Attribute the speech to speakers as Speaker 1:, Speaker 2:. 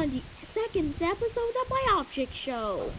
Speaker 1: On the second episode of my object show.